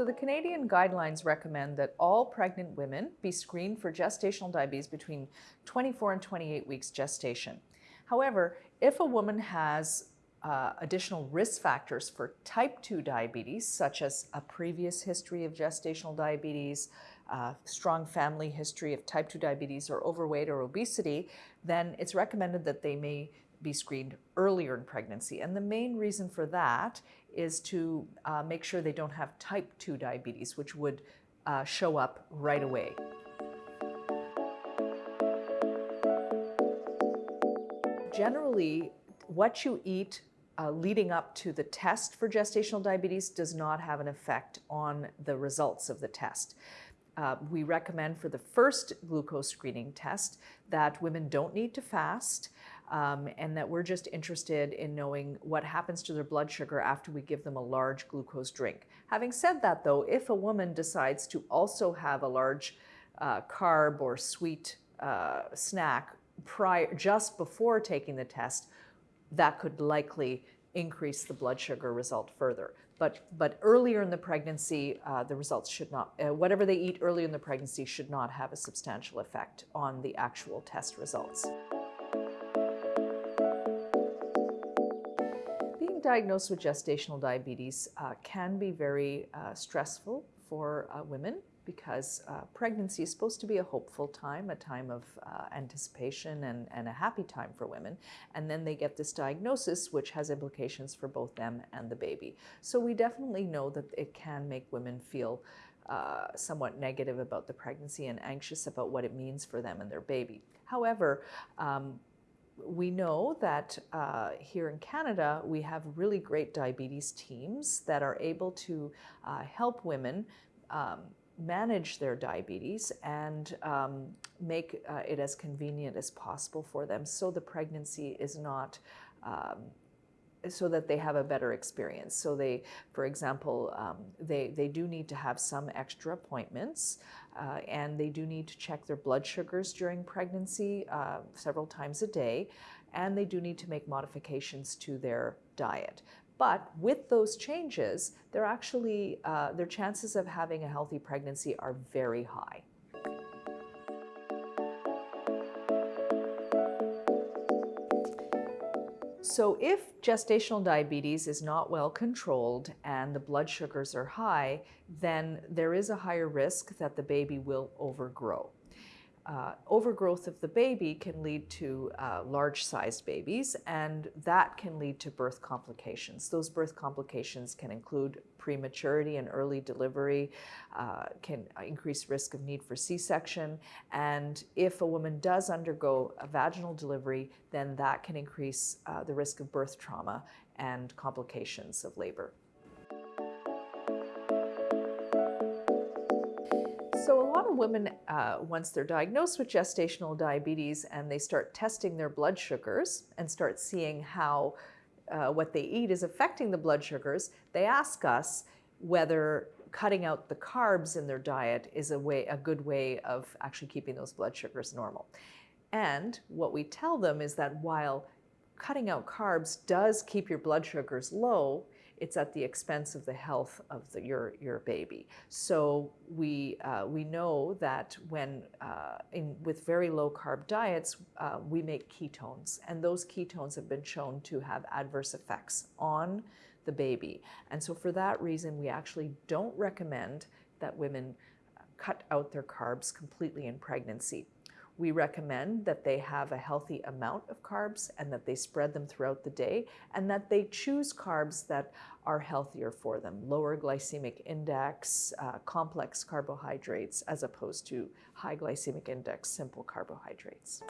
the Canadian guidelines recommend that all pregnant women be screened for gestational diabetes between 24 and 28 weeks gestation. However, if a woman has uh, additional risk factors for type 2 diabetes, such as a previous history of gestational diabetes, uh, strong family history of type 2 diabetes or overweight or obesity, then it's recommended that they may be screened earlier in pregnancy. And the main reason for that is to uh, make sure they don't have type 2 diabetes, which would uh, show up right away. Generally, what you eat uh, leading up to the test for gestational diabetes does not have an effect on the results of the test. Uh, we recommend for the first glucose screening test that women don't need to fast um, and that we're just interested in knowing what happens to their blood sugar after we give them a large glucose drink. Having said that though, if a woman decides to also have a large uh, carb or sweet uh, snack prior, just before taking the test, that could likely increase the blood sugar result further. But, but earlier in the pregnancy, uh, the results should not, uh, whatever they eat early in the pregnancy should not have a substantial effect on the actual test results. Diagnosed with gestational diabetes uh, can be very uh, stressful for uh, women because uh, pregnancy is supposed to be a hopeful time, a time of uh, anticipation and, and a happy time for women. And then they get this diagnosis, which has implications for both them and the baby. So we definitely know that it can make women feel uh, somewhat negative about the pregnancy and anxious about what it means for them and their baby. However, um, we know that uh, here in Canada, we have really great diabetes teams that are able to uh, help women um, manage their diabetes and um, make uh, it as convenient as possible for them so the pregnancy is not um, so that they have a better experience. So they, for example, um, they, they do need to have some extra appointments uh, and they do need to check their blood sugars during pregnancy uh, several times a day and they do need to make modifications to their diet. But with those changes, they're actually, uh, their chances of having a healthy pregnancy are very high. So if gestational diabetes is not well controlled and the blood sugars are high, then there is a higher risk that the baby will overgrow uh, overgrowth of the baby can lead to uh, large-sized babies, and that can lead to birth complications. Those birth complications can include prematurity and early delivery, uh, can increase risk of need for C-section, and if a woman does undergo a vaginal delivery, then that can increase uh, the risk of birth trauma and complications of labor. So a lot of women, uh, once they're diagnosed with gestational diabetes and they start testing their blood sugars and start seeing how uh, what they eat is affecting the blood sugars, they ask us whether cutting out the carbs in their diet is a way, a good way of actually keeping those blood sugars normal. And what we tell them is that while cutting out carbs does keep your blood sugars low, it's at the expense of the health of the, your, your baby. So we, uh, we know that when, uh, in, with very low carb diets, uh, we make ketones, and those ketones have been shown to have adverse effects on the baby. And so for that reason, we actually don't recommend that women cut out their carbs completely in pregnancy. We recommend that they have a healthy amount of carbs and that they spread them throughout the day and that they choose carbs that are healthier for them, lower glycemic index, uh, complex carbohydrates, as opposed to high glycemic index simple carbohydrates.